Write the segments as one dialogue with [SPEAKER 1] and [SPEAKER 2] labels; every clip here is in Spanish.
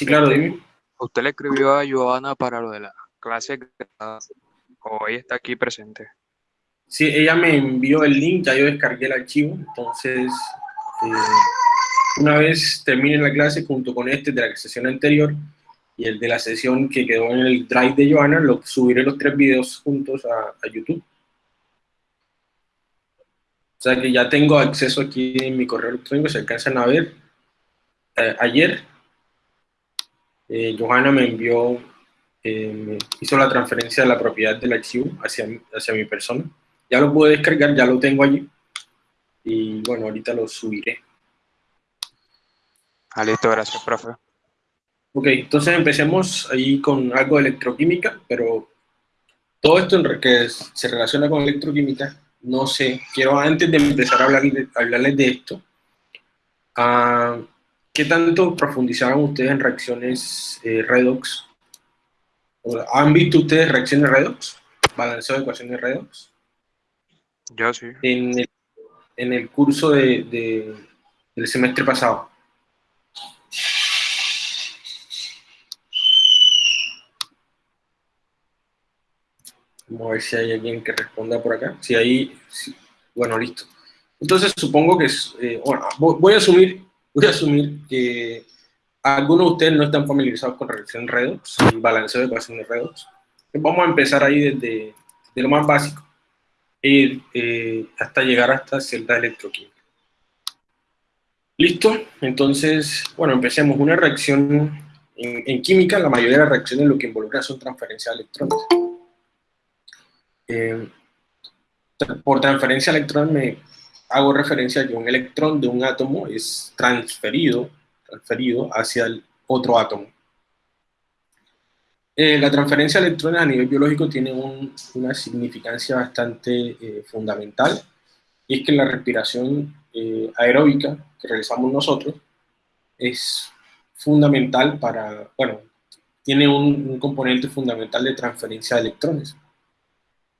[SPEAKER 1] Sí, claro, dime.
[SPEAKER 2] ¿Usted le escribió a Joana para lo de la clase o ella está aquí presente?
[SPEAKER 1] Sí, ella me envió el link, ya yo descargué el archivo, entonces eh, una vez termine la clase junto con este de la sesión anterior y el de la sesión que quedó en el drive de Joana, lo, subiré los tres videos juntos a, YouTube. O sea que ya tengo acceso aquí en mi correo electrónico, se alcanzan a ver. Eh, ayer, eh, Johanna me envió, me hizo la transferencia de la propiedad del archivo hacia, hacia mi persona ya lo puedo descargar, ya lo tengo allí. Y bueno, ahorita lo subiré.
[SPEAKER 2] Ah, listo, gracias, profe.
[SPEAKER 1] Ok, entonces empecemos ahí con algo de electroquímica, pero todo esto en que se relaciona con electroquímica, no sé, quiero antes de empezar a, hablar hablarles de esto, ah, ¿qué tanto profundizaron ustedes en reacciones eh, redox? ¿Han visto ustedes reacciones redox? ¿Balanceo de ecuaciones redox?
[SPEAKER 2] Yo sí.
[SPEAKER 1] En el, en el curso de, del semestre pasado. Vamos a ver si hay alguien que responda por acá. Si hay, bueno, listo. Entonces supongo que, eh, bueno, voy a asumir, voy a asumir que algunos de ustedes no están familiarizados con reacción redox y balanceo de ecuaciones redox. Vamos a empezar ahí desde, desde lo más básico ir eh, hasta llegar hasta cierta electroquímica. ¿Listo? Entonces, bueno, empecemos. Una reacción en, química, la mayoría de las reacciones lo que involucra son transferencias de electrones. Eh, por transferencia de electrones me hago referencia a que un electrón de un átomo es transferido, transferido hacia el otro átomo. Eh, la transferencia de electrones a nivel biológico tiene una significancia bastante eh, fundamental, y es que la respiración eh, aeróbica que realizamos nosotros es fundamental para, bueno, tiene un, componente fundamental de transferencia de electrones.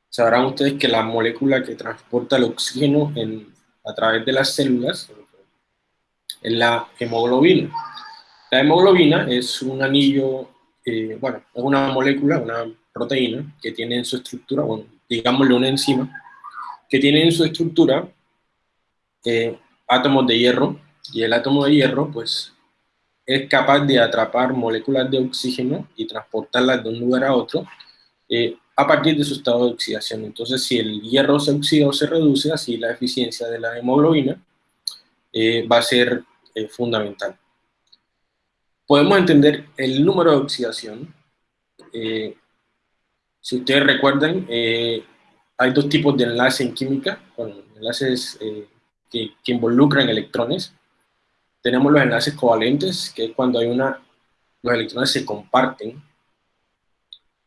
[SPEAKER 1] Sabrán ustedes que la molécula que transporta el oxígeno a través de las células es la hemoglobina. La hemoglobina es un anillo eh, bueno, es una molécula, una proteína, que tiene en su estructura, bueno, una enzima, que tiene en su estructura eh, átomos de hierro, y el átomo de hierro, pues, es capaz de atrapar moléculas de oxígeno y transportarlas de un lugar a otro eh, a partir de su estado de oxidación. Entonces, si el hierro se oxida o se reduce, así la eficiencia de la hemoglobina va a ser fundamental podemos entender el número de oxidación. Eh, si ustedes recuerdan, eh, hay dos tipos de enlaces en química, enlaces eh, que, involucran electrones. Tenemos los enlaces covalentes, que es cuando hay una, los electrones se comparten.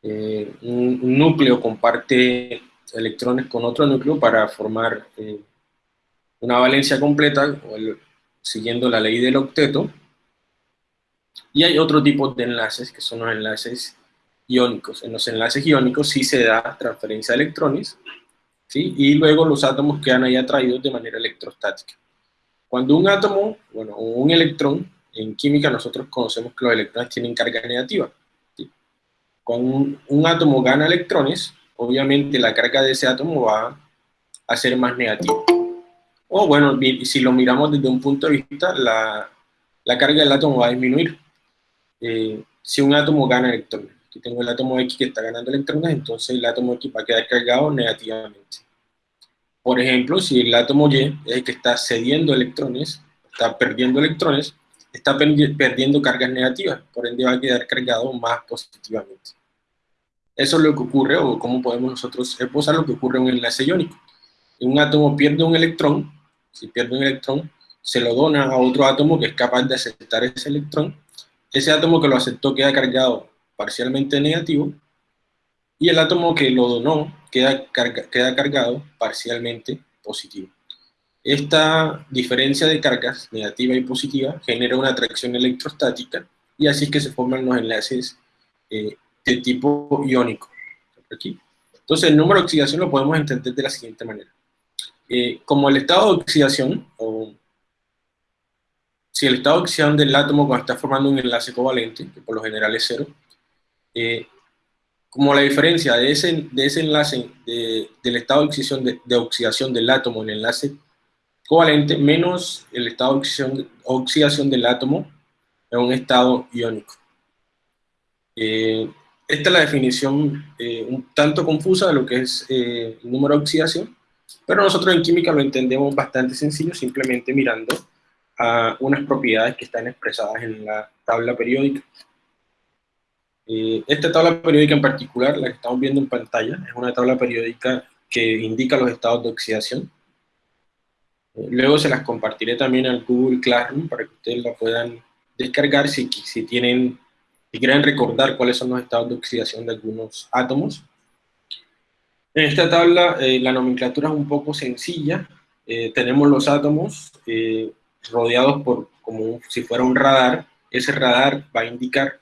[SPEAKER 1] Un, un, núcleo comparte electrones con otro núcleo para formar una valencia completa, siguiendo la ley del octeto, y hay otro tipo de enlaces, que son los enlaces iónicos. En los enlaces iónicos sí se da transferencia de electrones, ¿sí? y luego los átomos quedan ahí atraídos de manera electrostática. Cuando un átomo, bueno, un electrón, en química nosotros conocemos que los electrones tienen carga negativa. Cuando un, átomo gana electrones, obviamente la carga de ese átomo va a ser más negativa. O bueno, si lo miramos desde un punto de vista, la, la carga del átomo va a disminuir. Eh, si un átomo gana electrones, aquí tengo el átomo X que está ganando electrones, entonces el átomo X va a quedar cargado negativamente. Por ejemplo, si el átomo Y es el que está cediendo electrones, está perdiendo electrones, está perdiendo cargas negativas, por ende va a quedar cargado más positivamente. Eso es lo que ocurre, o cómo podemos nosotros esposar lo que ocurre en un enlace iónico. Un átomo pierde un electrón, si pierde un electrón, se lo dona a otro átomo que es capaz de aceptar ese electrón, ese átomo que lo aceptó queda cargado parcialmente negativo, y el átomo que lo donó queda, queda cargado parcialmente positivo. Esta diferencia de cargas, negativa y positiva, genera una atracción electrostática, y así que se forman los enlaces eh, de tipo iónico. Aquí. Entonces, el número de oxidación lo podemos entender de la siguiente manera. Eh, como el estado de oxidación, o si el estado de oxidación del átomo cuando está formando un enlace covalente, que por lo general es cero, eh, como la diferencia de ese, de ese enlace del estado de oxidación, de, oxidación del átomo en el enlace covalente menos el estado de oxidación, del átomo en un estado iónico. Eh, esta es la definición eh, un tanto confusa de lo que es el número de oxidación, pero nosotros en química lo entendemos bastante sencillo, simplemente mirando a unas propiedades que están expresadas en la tabla periódica. Eh, esta tabla periódica en particular, la que estamos viendo en pantalla, es una tabla periódica que indica los estados de oxidación. Eh, luego se las compartiré también al Google Classroom para que ustedes la puedan descargar si, tienen, si quieren recordar cuáles son los estados de oxidación de algunos átomos. En esta tabla eh, la nomenclatura es un poco sencilla. tenemos los átomos, rodeados por como si fuera un radar, ese radar va a indicar,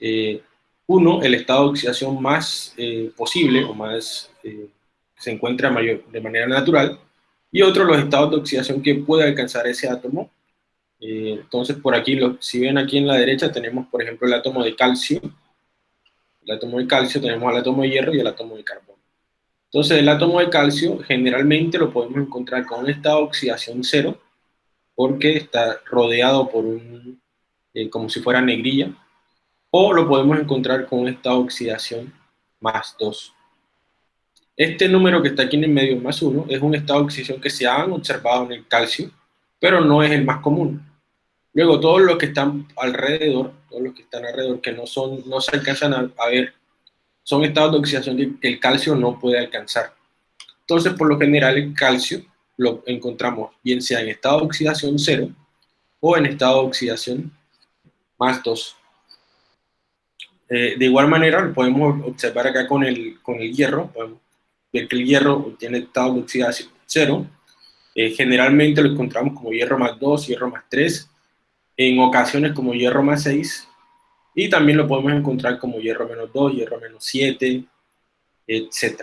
[SPEAKER 1] eh, uno, el estado de oxidación más eh, posible o más eh, se encuentra mayor, de manera natural, y otro, los estados de oxidación que puede alcanzar ese átomo. entonces, por aquí, si ven aquí en la derecha, tenemos, por ejemplo, el átomo de calcio, el átomo de calcio, tenemos el átomo de hierro y el átomo de carbono. Entonces, el átomo de calcio generalmente lo podemos encontrar con un estado de oxidación cero, porque está rodeado por un, eh, como si fuera negrilla, o lo podemos encontrar con un estado de oxidación más 2. Este número que está aquí en el medio, más 1, es un estado de oxidación que se han observado en el calcio, pero no es el más común. Luego, todos los que están alrededor, todos los que están alrededor que no, son, no se alcanzan a, ver, son estados de oxidación que el calcio no puede alcanzar. Entonces, por lo general, el calcio lo encontramos bien sea en estado de oxidación 0 o en estado de oxidación más 2. Eh, de igual manera, lo podemos observar acá con el, con el hierro, podemos ver que el hierro tiene estado de oxidación 0, eh, generalmente lo encontramos como hierro más 2, hierro más 3, en ocasiones como hierro más 6, y también lo podemos encontrar como hierro menos 2, hierro menos 7, etc.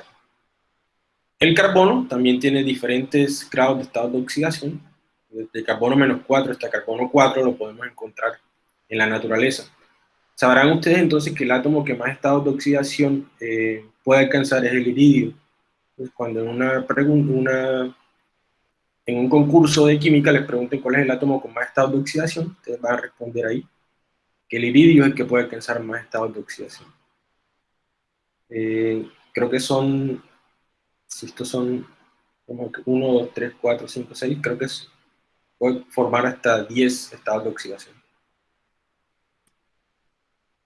[SPEAKER 1] El carbono también tiene diferentes grados de estado de oxidación. Desde carbono menos 4 hasta carbono 4 lo podemos encontrar en la naturaleza. Sabrán ustedes entonces que el átomo que más estado de oxidación eh, puede alcanzar es el iridio. Cuando en, una una, en un concurso de química les pregunten cuál es el átomo con más estado de oxidación, ustedes van a responder ahí que el iridio es el que puede alcanzar más estado de oxidación. Eh, creo que son si estos son como 1, 2, 3, 4, 5, 6, creo que es, puede formar hasta 10 estados de oxidación.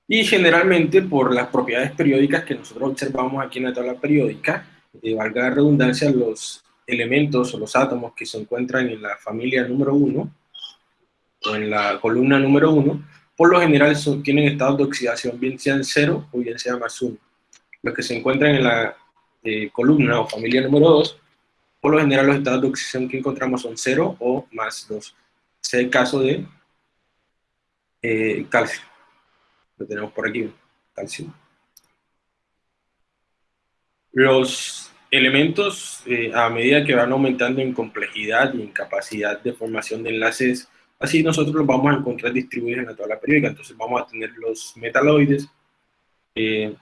[SPEAKER 1] Y generalmente por las propiedades periódicas que nosotros observamos aquí en la tabla periódica, eh, valga la redundancia, los elementos o los átomos que se encuentran en la familia número 1 o en la columna número 1, por lo general son, tienen estados de oxidación bien sean 0 o bien sea más 1. Los que se encuentran en la columna o familia número 2, por lo general los estados de oxidación que encontramos son 0 o más 2. Ese es el caso de eh, calcio. Lo tenemos por aquí, calcio. Los elementos, eh, a medida que van aumentando en complejidad y en capacidad de formación de enlaces, así nosotros los vamos a encontrar distribuidos en la tabla periódica. Entonces vamos a tener los metaloides, eh,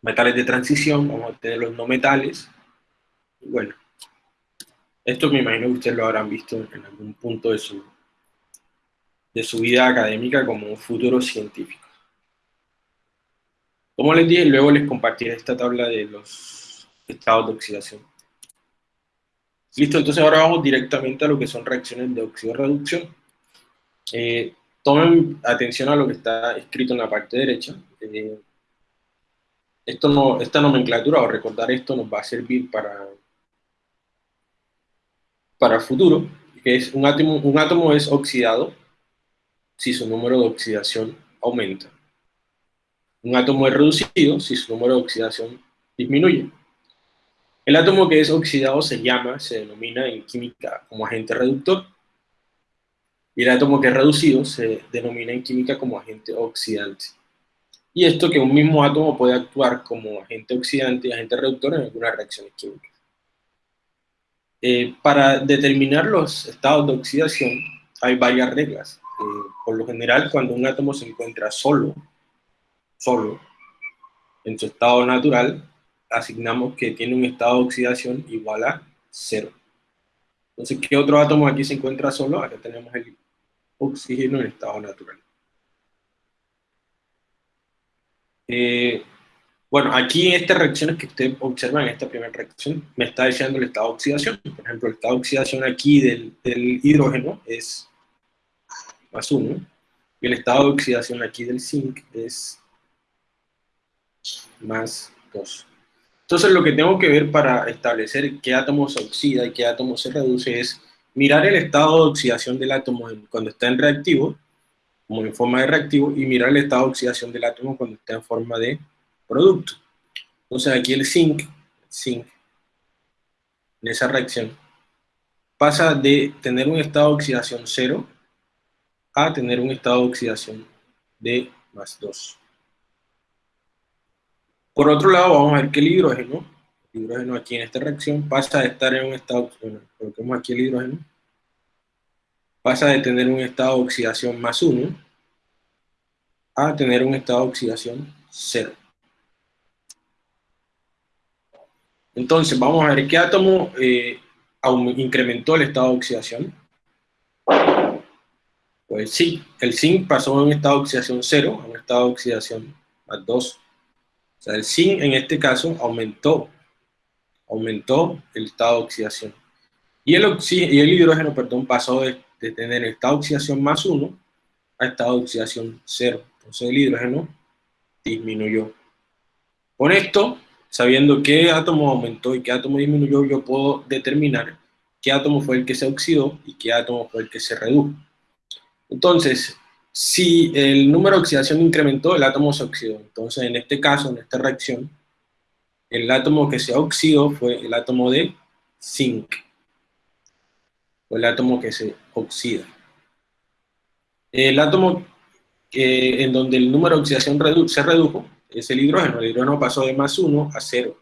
[SPEAKER 1] metales de transición, vamos a tener los no metales. bueno, esto me imagino que ustedes lo habrán visto en algún punto de su, de su vida académica como un futuro científico. Como les dije, luego les compartiré esta tabla de los estados de oxidación. Listo, entonces ahora vamos directamente a lo que son reacciones de oxido-reducción. Eh, tomen atención a lo que está escrito en la parte derecha. Eh, esto no, esta nomenclatura o recordar esto nos va a servir para, para el futuro, que es un átomo, un átomo es oxidado si su número de oxidación aumenta. Un átomo es reducido si su número de oxidación disminuye. El átomo que es oxidado se llama, se denomina en química como agente reductor, y el átomo que es reducido se denomina en química como agente oxidante. Y esto que un mismo átomo puede actuar como agente oxidante y agente reductor en algunas reacciones químicas. Eh, para determinar los estados de oxidación, hay varias reglas. Eh, por lo general, cuando un átomo se encuentra solo, solo, en su estado natural, asignamos que tiene un estado de oxidación igual a cero. Entonces, ¿qué otro átomo aquí se encuentra solo? Acá tenemos el oxígeno en estado natural. Eh, bueno, aquí en estas reacciones que ustedes observan, en esta primera reacción, me está diciendo el estado de oxidación. Por ejemplo, el estado de oxidación aquí del, hidrógeno es más 1, y el estado de oxidación aquí del zinc es más 2. Entonces lo que tengo que ver para establecer qué átomo se oxida y qué átomo se reduce es mirar el estado de oxidación del átomo cuando está en reactivo, como en forma de reactivo, y mirar el estado de oxidación del átomo cuando está en forma de producto. Entonces aquí el zinc, zinc, en esa reacción, pasa de tener un estado de oxidación 0 a tener un estado de oxidación de más 2. Por otro lado, vamos a ver que el hidrógeno, el hidrógeno aquí en esta reacción, pasa de estar en un estado, bueno, coloquemos aquí el hidrógeno, pasa de tener un estado de oxidación más 1 a tener un estado de oxidación 0. Entonces, vamos a ver qué átomo eh, incrementó el estado de oxidación. Pues sí, el zinc pasó de un estado de oxidación 0 a un estado de oxidación más 2. O sea, el zinc en este caso aumentó, aumentó el estado de oxidación. Y el, y el hidrógeno, perdón, pasó de, tener estado de oxidación más 1 a estado de oxidación 0. Entonces el hidrógeno disminuyó. Con esto, sabiendo qué átomo aumentó y qué átomo disminuyó, yo puedo determinar qué átomo fue el que se oxidó y qué átomo fue el que se redujo. Entonces, si el número de oxidación incrementó, el átomo se oxidó. Entonces, en este caso, en esta reacción, el átomo que se oxidó fue el átomo de zinc. Fue el átomo que se oxida. El átomo en donde el número de oxidación se redujo es el hidrógeno. El hidrógeno pasó de más 1 a 0.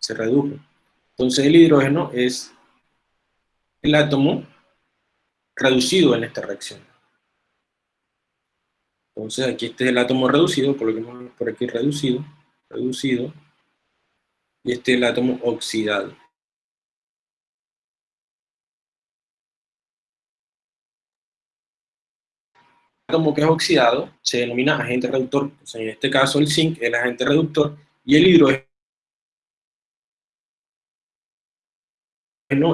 [SPEAKER 1] Se redujo. Entonces, el hidrógeno es el átomo reducido en esta reacción. Entonces aquí este es el átomo reducido, coloquemos por aquí reducido, reducido, y este es el átomo oxidado. El átomo que es oxidado se denomina agente reductor, en este caso el zinc es el agente reductor, y el hidrógeno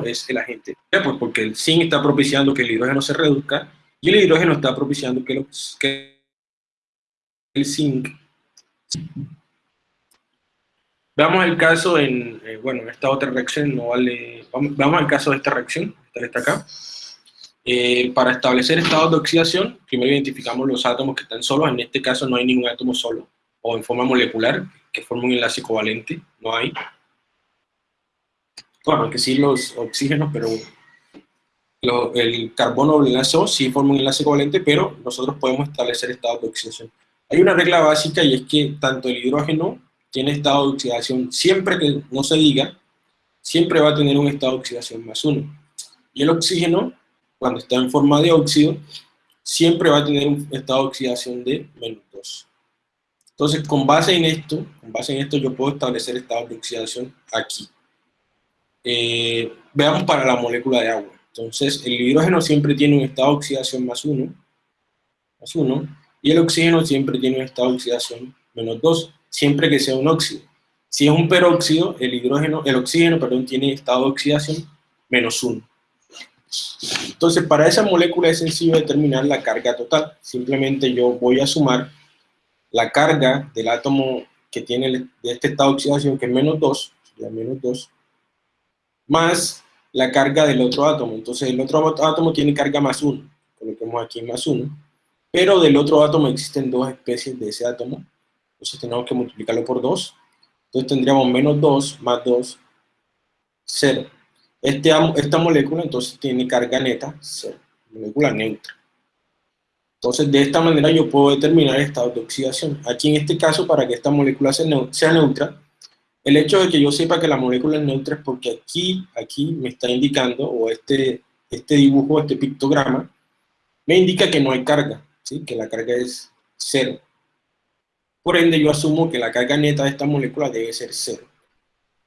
[SPEAKER 1] es el agente. Pues porque el zinc está propiciando que el hidrógeno se reduzca, y el hidrógeno está propiciando que, que el zinc. Veamos el caso en, eh, bueno, en esta otra reacción, no vale, vamos, al caso de esta reacción, esta está acá. Eh, para establecer estados de oxidación, primero identificamos los átomos que están solos, en este caso no hay ningún átomo solo, o en forma molecular, que forma un enlace covalente, no hay. Bueno, que sí los oxígenos, pero el carbono el enlace O sí forma un enlace covalente, pero nosotros podemos establecer estados de oxidación. Hay una regla básica y es que tanto el hidrógeno tiene estado de oxidación, siempre que no se diga, siempre va a tener un estado de oxidación más 1. Y el oxígeno, cuando está en forma de óxido, siempre va a tener un estado de oxidación de menos 2. Entonces, con base en esto, con base en esto yo puedo establecer estados de oxidación aquí. Eh, veamos para la molécula de agua. Entonces, el hidrógeno siempre tiene un estado de oxidación más 1, más 1, y el oxígeno siempre tiene un estado de oxidación menos 2, siempre que sea un óxido. Si es un peróxido, el hidrógeno, el oxígeno, perdón, tiene estado de oxidación menos 1. Entonces, para esa molécula es sencillo determinar la carga total. Simplemente yo voy a sumar la carga del átomo que tiene de este estado de oxidación, que es menos 2, menos 2, más la carga del otro átomo. Entonces, el otro átomo tiene carga más 1. Coloquemos aquí más 1 pero del otro átomo existen dos especies de ese átomo, entonces tenemos que multiplicarlo por 2, entonces tendríamos menos 2 más 2, 0. Este, esta molécula entonces tiene carga neta, 0, molécula neutra. Entonces de esta manera yo puedo determinar el estado de oxidación. Aquí en este caso, para que esta molécula sea neutra, el hecho de que yo sepa que la molécula es neutra es porque aquí, aquí me está indicando, o este, este dibujo, este pictograma, me indica que no hay carga, que la carga es cero. Por ende, yo asumo que la carga neta de esta molécula debe ser cero.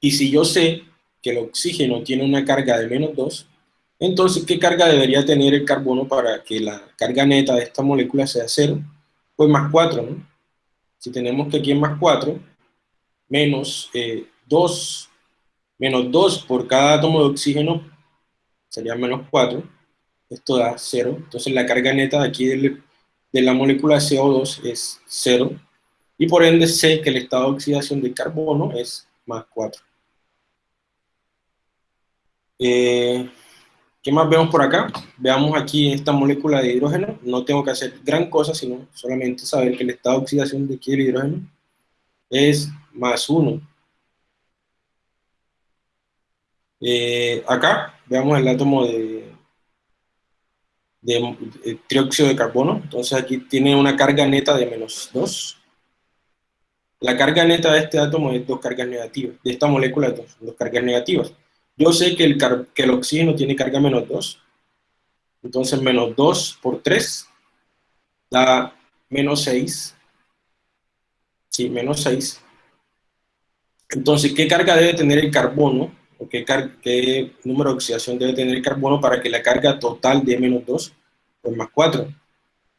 [SPEAKER 1] Y si yo sé que el oxígeno tiene una carga de menos 2, entonces, ¿qué carga debería tener el carbono para que la carga neta de esta molécula sea cero? Pues más 4, ¿no? Si tenemos que aquí es más 4, menos 2, eh, menos 2 por cada átomo de oxígeno, sería menos 4, esto da 0, entonces la carga neta de aquí de la molécula CO2 es 0, y por ende sé que el estado de oxidación del carbono es más 4. Eh, ¿Qué más vemos por acá? Veamos aquí esta molécula de hidrógeno. No tengo que hacer gran cosa, sino solamente saber que el estado de oxidación de aquí hidrógeno es más 1. Eh, acá veamos el átomo de, de, de, trióxido de carbono. Entonces aquí tiene una carga neta de menos 2. La carga neta de este átomo es dos cargas negativas, de esta molécula dos, dos cargas negativas. Yo sé que el, que el oxígeno tiene carga menos 2, entonces menos 2 por 3 da menos 6. Sí, menos 6. Entonces, ¿qué carga debe tener el carbono? ¿O qué, qué, número de oxidación debe tener el carbono para que la carga total dé menos 2? Pues más 4.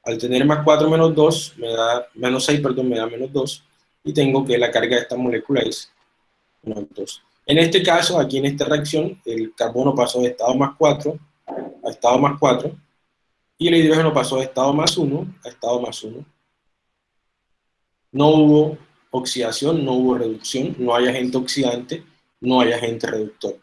[SPEAKER 1] Al tener más 4 menos 2, me da, menos 6, perdón, me da menos 2 y tengo que la carga de esta molécula es 2. En este caso, aquí en esta reacción, el carbono pasó de estado más 4 a estado más 4, y el hidrógeno pasó de estado más 1 a estado más 1. No hubo oxidación, no hubo reducción, no hay agente oxidante, no hay agente reductor.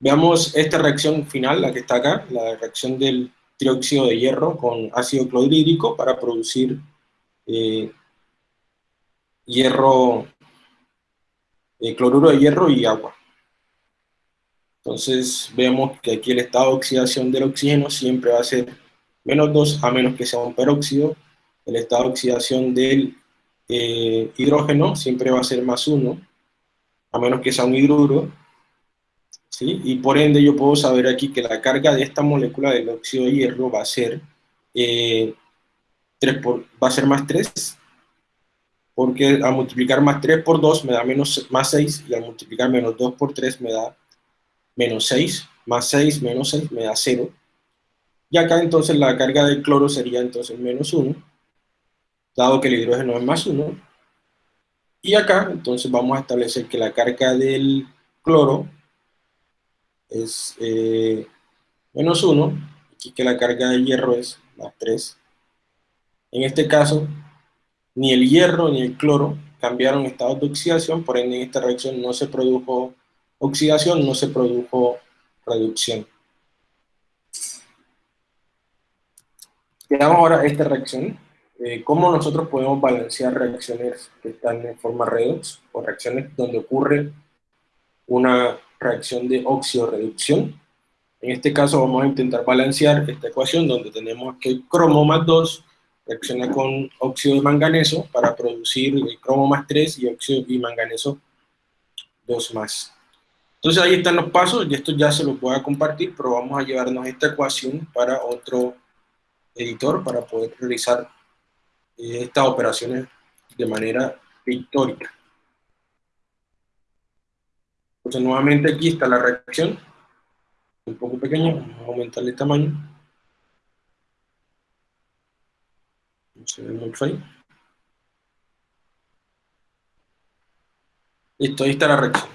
[SPEAKER 1] Veamos esta reacción final, la que está acá, la reacción del trióxido de hierro con ácido clorhídrico para producir eh, hierro, eh, cloruro de hierro y agua. Entonces vemos que aquí el estado de oxidación del oxígeno siempre va a ser menos 2 a menos que sea un peróxido. El estado de oxidación del eh, hidrógeno siempre va a ser más 1 a menos que sea un hidruro. ¿sí? Y por ende yo puedo saber aquí que la carga de esta molécula del óxido de hierro va a ser, 3 eh, por, va a ser más 3 porque al multiplicar más 3 por 2 me da menos, más 6, y al multiplicar menos 2 por 3 me da menos 6, más 6 menos 6 me da 0. Y acá entonces la carga del cloro sería entonces menos 1, dado que el hidrógeno es más 1. Y acá entonces vamos a establecer que la carga del cloro es eh, menos 1, aquí que la carga del hierro es más 3. En este caso, ni el hierro ni el cloro cambiaron estados de oxidación, por ende en esta reacción no se produjo oxidación, no se produjo reducción. Veamos ahora esta reacción, eh, cómo nosotros podemos balancear reacciones que están en forma redox, o reacciones donde ocurre una reacción de oxidorreducción. En este caso vamos a intentar balancear esta ecuación donde tenemos que cromo más 2 reacciona con óxido de manganeso para producir el cromo más 3 y óxido y manganeso 2 más. Entonces ahí están los pasos, y esto ya se los voy a compartir, pero vamos a llevarnos esta ecuación para otro editor para poder realizar estas operaciones de manera pictórica. Entonces nuevamente aquí está la reacción, un poco pequeña, vamos a aumentarle el tamaño. se ve mucho ahí. Listo, ahí está la reacción.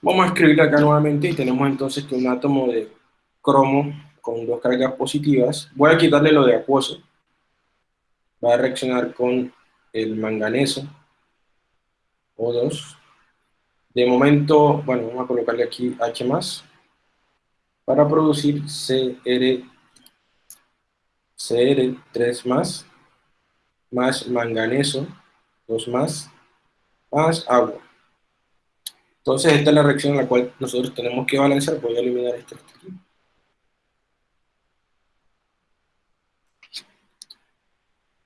[SPEAKER 1] Vamos a escribir acá nuevamente y tenemos entonces que un átomo de cromo con dos cargas positivas, voy a quitarle lo de acuoso, va a reaccionar con el manganeso, O2. De momento, bueno, vamos a colocarle aquí H+, para producir CR Cr3 más, más manganeso, 2 más, más agua. Entonces esta es la reacción en la cual nosotros tenemos que balancear. Voy a eliminar esto aquí.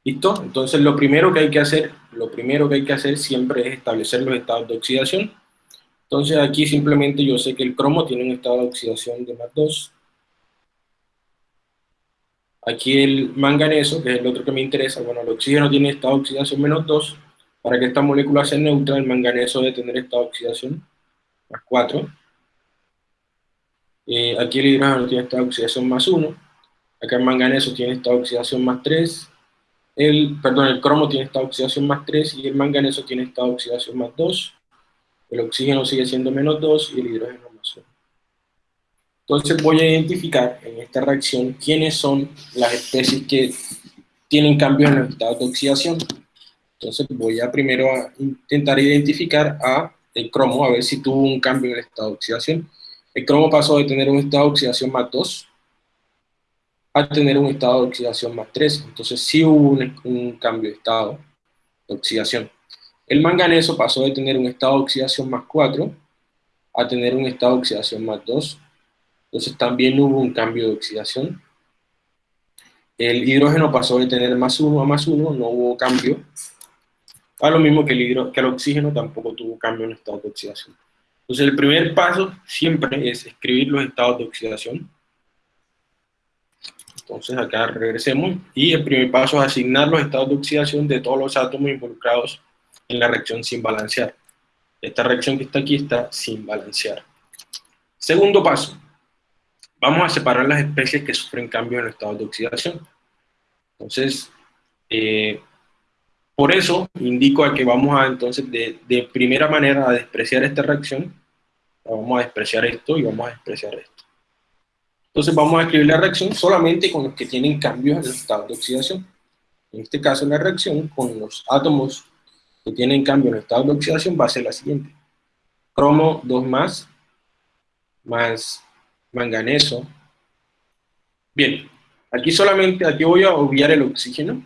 [SPEAKER 1] ¿Listo? Entonces lo primero que hay que hacer, lo primero que hay que hacer siempre es establecer los estados de oxidación. Entonces aquí simplemente yo sé que el cromo tiene un estado de oxidación de más 2, Aquí el manganeso, que es el otro que me interesa, bueno, el oxígeno tiene estado de oxidación menos 2, para que esta molécula sea neutra, el manganeso debe tener estado de oxidación más 4. Eh, aquí el hidrógeno tiene estado de oxidación más 1, acá el manganeso tiene estado de oxidación más 3, el, perdón, el cromo tiene estado de oxidación más 3 y el manganeso tiene estado de oxidación más 2, el oxígeno sigue siendo menos 2 y el hidrógeno más 1. Entonces voy a identificar en esta reacción quiénes son las especies que tienen cambios en los estados de oxidación. Entonces voy a primero a intentar identificar a el cromo, a ver si tuvo un cambio en el estado de oxidación. El cromo pasó de tener un estado de oxidación más 2 a tener un estado de oxidación más 3. Entonces sí hubo un, cambio de estado de oxidación. El manganeso pasó de tener un estado de oxidación más 4 a tener un estado de oxidación más 2. Entonces también hubo un cambio de oxidación. El hidrógeno pasó de tener más 1 a más 1, no hubo cambio. A lo mismo que el, que el oxígeno tampoco tuvo cambio en estado de oxidación. Entonces el primer paso siempre es escribir los estados de oxidación. Entonces acá regresemos y el primer paso es asignar los estados de oxidación de todos los átomos involucrados en la reacción sin balancear. Esta reacción que está aquí está sin balancear. Segundo paso, vamos a separar las especies que sufren cambios en el estado de oxidación. Entonces, eh, por eso indico a que vamos a entonces de primera manera a despreciar esta reacción, vamos a despreciar esto y vamos a despreciar esto. Entonces vamos a escribir la reacción solamente con los que tienen cambios en el estado de oxidación. En este caso la reacción con los átomos que tienen cambio en el estado de oxidación va a ser la siguiente. Cromo 2 más, más manganeso. Bien, aquí solamente, aquí voy a obviar el oxígeno.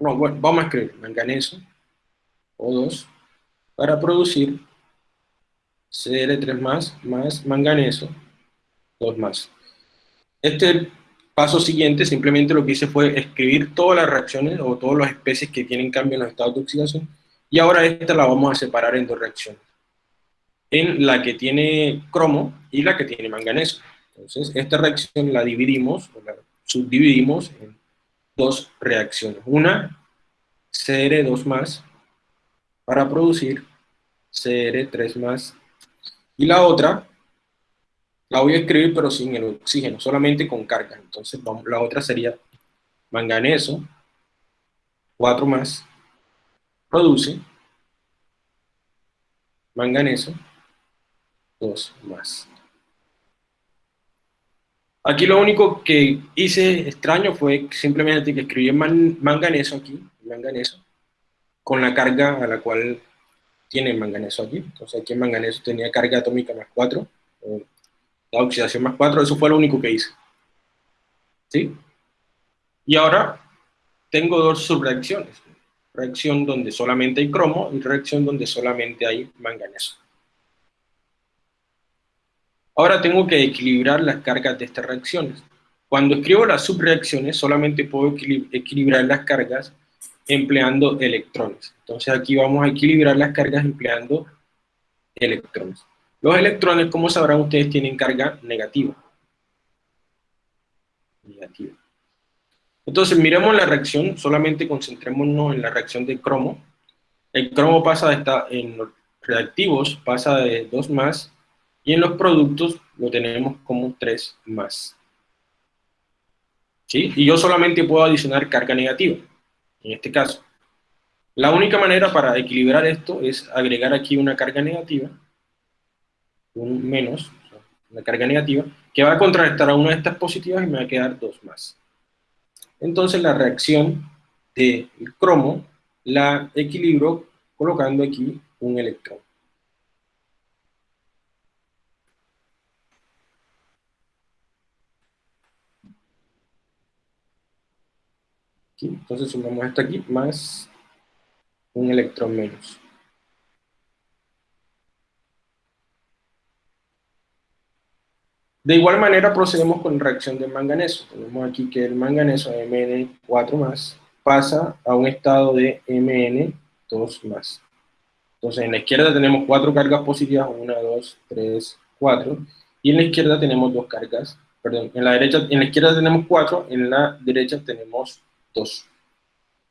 [SPEAKER 1] No, bueno, vamos a escribir manganeso, O2, para producir Cl3 más, más manganeso, dos más. Este paso siguiente, simplemente lo que hice fue escribir todas las reacciones o todas las especies que tienen cambio en los estados de oxidación, y ahora esta la vamos a separar en dos reacciones. En la que tiene cromo y la que tiene manganeso. Entonces, esta reacción la dividimos, o la subdividimos en dos reacciones. Una, CR2 más, para producir CR3 más, y la otra, la voy a escribir pero sin el oxígeno, solamente con carga. Entonces vamos, la otra sería manganeso, 4 más, produce manganeso, 2 más. Aquí lo único que hice extraño fue simplemente que escribí manganeso aquí, manganeso, con la carga a la cual tiene manganeso aquí. Entonces aquí el manganeso tenía carga atómica más 4, la oxidación más 4, eso fue lo único que hice. ¿Sí? Y ahora tengo dos subreacciones. Reacción donde solamente hay cromo y reacción donde solamente hay manganeso. Ahora tengo que equilibrar las cargas de estas reacciones. Cuando escribo las subreacciones, solamente puedo equilibrar las cargas empleando electrones. Entonces aquí vamos a equilibrar las cargas empleando electrones. Los electrones, como sabrán ustedes, tienen carga negativa. Negativa. Entonces, miremos la reacción, solamente concentrémonos en la reacción de cromo. El cromo pasa de esta, en los reactivos pasa de 2 más, y en los productos lo tenemos como 3 más. ¿Sí? Y yo solamente puedo adicionar carga negativa, en este caso. La única manera para equilibrar esto es agregar aquí una carga negativa, un menos, una carga negativa, que va a contrarrestar a una de estas positivas y me va a quedar dos más. Entonces la reacción del cromo la equilibro colocando aquí un electrón. entonces sumamos esto aquí más un electrón menos. De igual manera procedemos con reacción de manganeso. Tenemos aquí que el manganeso Mn4 más pasa a un estado de Mn2 más. Entonces en la izquierda tenemos cuatro cargas positivas, una, dos, tres, cuatro, y en la izquierda tenemos dos cargas perdón, en la derecha, en la izquierda tenemos 4, en la derecha tenemos 2.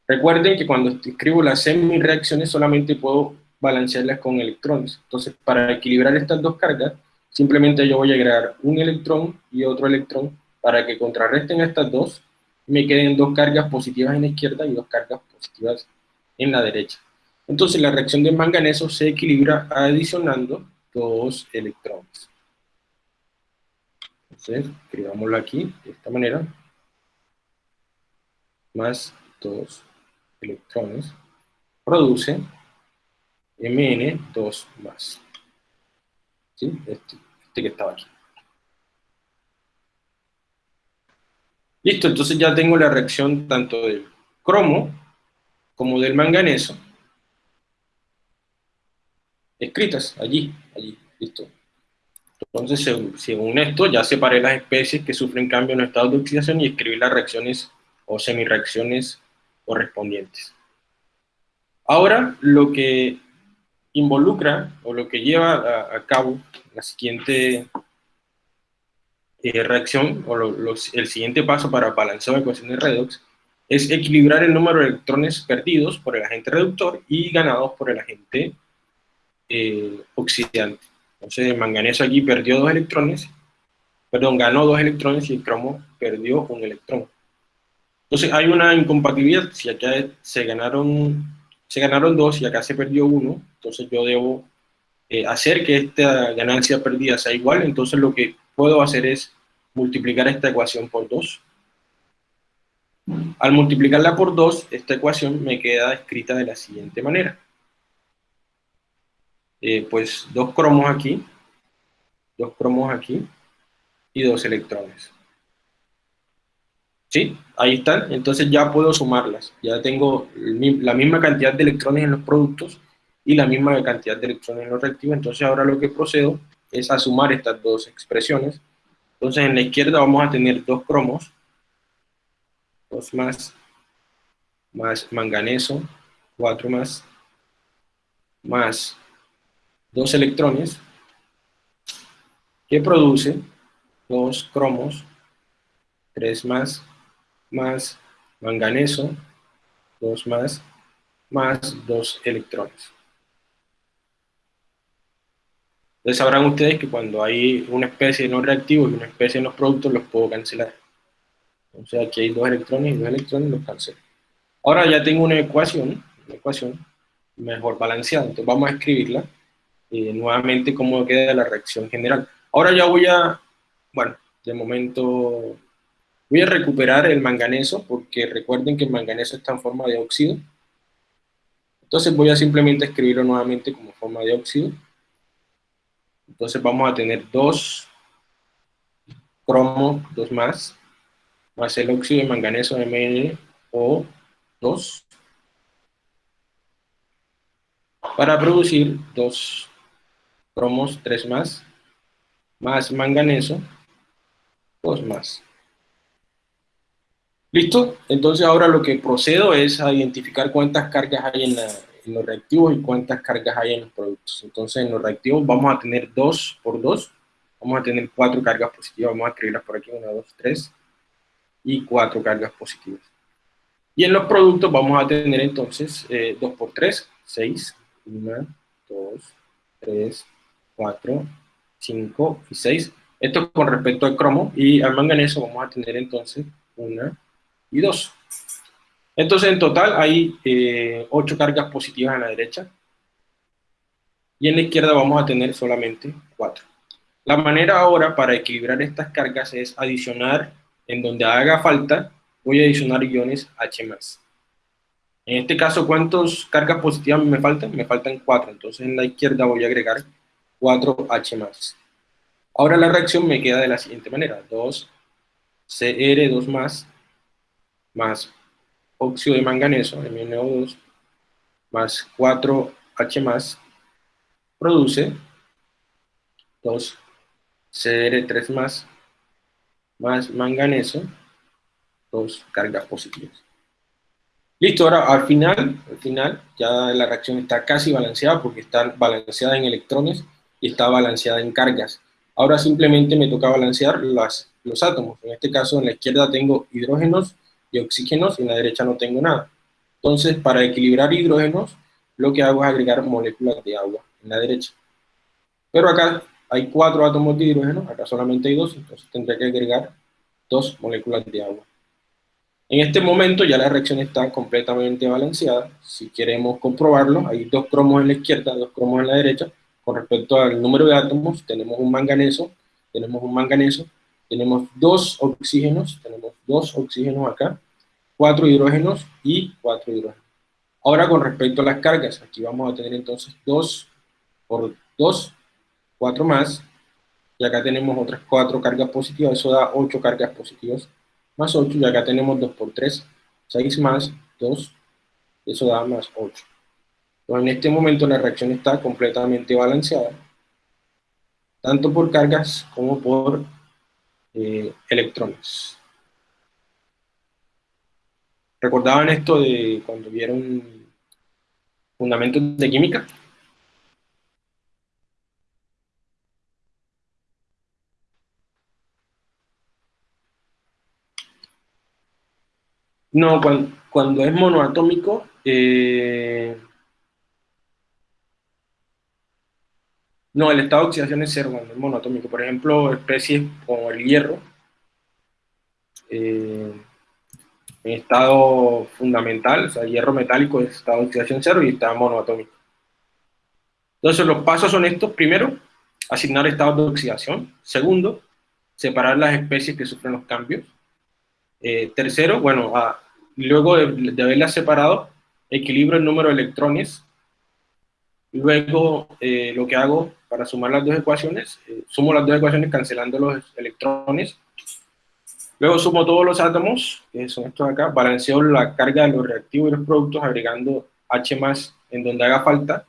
[SPEAKER 1] Recuerden que cuando escribo las semi-reacciones solamente puedo balancearlas con electrones. Entonces, para equilibrar estas dos cargas, simplemente yo voy a agregar un electrón y otro electrón para que contrarresten estas dos me queden dos cargas positivas en la izquierda y dos cargas positivas en la derecha. Entonces, la reacción de manganeso se equilibra adicionando dos electrones. Entonces, escribámoslo aquí de esta manera. Más dos electrones produce Mn2 más. ¿Sí? Este, este, que estaba aquí. Listo, entonces ya tengo la reacción tanto del cromo como del manganeso escritas allí, allí, listo. Entonces, según esto, ya separé las especies que sufren cambio en estado de oxidación y escribí las reacciones o semireacciones correspondientes. Ahora, lo que involucra o lo que lleva a, cabo la siguiente eh, reacción o el siguiente paso para balanceo de ecuaciones redox es equilibrar el número de electrones perdidos por el agente reductor y ganados por el agente eh, oxidante. Entonces el manganeso aquí perdió dos electrones, perdón, ganó dos electrones y el cromo perdió un electrón. Entonces hay una incompatibilidad, si acá se ganaron, se ganaron dos y acá se perdió uno, entonces yo debo eh, hacer que esta ganancia perdida sea igual, entonces lo que puedo hacer es multiplicar esta ecuación por 2. Al multiplicarla por 2, esta ecuación me queda escrita de la siguiente manera. Eh, pues dos cromos aquí, dos cromos aquí y dos electrones. ¿Sí? Ahí están, entonces ya puedo sumarlas. Ya tengo la misma cantidad de electrones en los productos y la misma cantidad de electrones en los reactivos. Entonces ahora lo que procedo es a sumar estas dos expresiones. Entonces en la izquierda vamos a tener dos cromos, dos más, más manganeso, cuatro más, más dos electrones que produce dos cromos, tres más, más manganeso, dos más, más dos electrones. Entonces sabrán ustedes que cuando hay una especie no reactivo y una especie de no productos, los puedo cancelar. Entonces aquí hay dos electrones y dos electrones los cancelo. Ahora ya tengo una ecuación, una ecuación mejor balanceada. Entonces vamos a escribirla eh, nuevamente cómo queda la reacción general. Ahora ya voy a, bueno, de momento voy a recuperar el manganeso, porque recuerden que el manganeso está en forma de óxido. Entonces voy a simplemente escribirlo nuevamente como forma de óxido. Entonces vamos a tener dos cromo, dos más, más el óxido de manganeso MnO2, para producir dos cromos 3 más, más manganeso, 2 más. ¿Listo? Entonces ahora lo que procedo es a identificar cuántas cargas hay en, los reactivos y cuántas cargas hay en los productos. Entonces en los reactivos vamos a tener 2 por 2, vamos a tener 4 cargas positivas, vamos a escribirlas por aquí, 1, 2, 3, y 4 cargas positivas. Y en los productos vamos a tener entonces 2 eh, por 3, 6, 1, 2, 3, 4, 5 y 6. Esto con respecto al cromo y al manganeso vamos a tener entonces 1 y 2. Entonces en total hay 8 eh, cargas positivas en la derecha y en la izquierda vamos a tener solamente 4. La manera ahora para equilibrar estas cargas es adicionar, en donde haga falta, voy a adicionar iones H+. En este caso, ¿cuántas cargas positivas me faltan? Me faltan 4, entonces en la izquierda voy a agregar 4H+. Ahora la reacción me queda de la siguiente manera, 2Cr2+, más, más óxido de manganeso, MnO2, más 4H+, produce 2Cr3+, más, más manganeso, dos cargas positivas. Listo, ahora al final, al final ya la reacción está casi balanceada porque está balanceada en electrones y está balanceada en cargas. Ahora simplemente me toca balancear los átomos. En este caso, en la izquierda tengo hidrógenos oxígenos, y en la derecha no tengo nada. Entonces, para equilibrar hidrógenos, lo que hago es agregar moléculas de agua en la derecha. Pero acá hay cuatro átomos de hidrógeno, acá solamente hay dos, entonces tendré que agregar dos moléculas de agua. En este momento ya la reacción está completamente balanceada. Si queremos comprobarlo, hay dos cromos en la izquierda, dos cromos en la derecha. Con respecto al número de átomos, tenemos un manganeso, tenemos un manganeso, tenemos dos oxígenos, tenemos dos oxígenos acá, cuatro hidrógenos y cuatro hidrógenos. Ahora con respecto a las cargas, aquí vamos a tener entonces 2 por 2, 4 más, y acá tenemos otras 4 cargas positivas, eso da 8 cargas positivas, más 8, y acá tenemos 2 por 3, 6 más 2, eso da más 8. Entonces, en este momento la reacción está completamente balanceada, tanto por cargas como por eh, electrones. ¿Recordaban esto de cuando vieron fundamentos de química? No, cuando, es monoatómico, eh, no, el estado de oxidación es cero cuando es monoatómico. Por ejemplo, especies como el hierro, eh, en estado fundamental, o sea, hierro metálico es estado de oxidación cero y está monoatómico. Entonces los pasos son estos. Primero, asignar estados de oxidación. Segundo, separar las especies que sufren los cambios. Eh, tercero, bueno, luego de, de, haberlas separado, equilibro el número de electrones. Luego eh, lo que hago para sumar las dos ecuaciones, eh, sumo las dos ecuaciones cancelando los electrones Luego sumo todos los átomos, que son estos acá, balanceo la carga de los reactivos y los productos agregando H más en donde haga falta,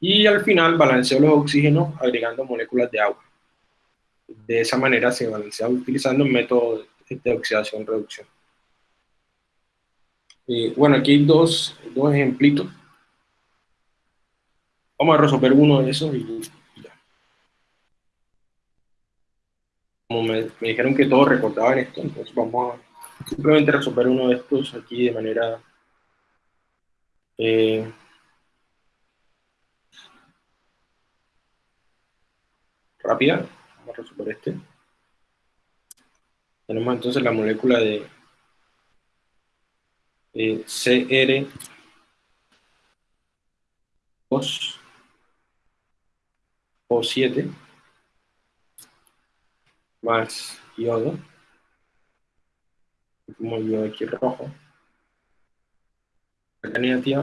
[SPEAKER 1] y al final balanceo los oxígenos agregando moléculas de agua. De esa manera se balancea utilizando un método de oxidación-reducción. Eh, bueno, aquí hay dos, dos ejemplitos. Vamos a resolver uno de esos y como me, dijeron que todos recordaban esto, entonces vamos a simplemente resolver uno de estos aquí de manera eh, rápida. Vamos a resolver este. Tenemos entonces la molécula de eh, CR2 O7 más yodo, como yodo aquí rojo,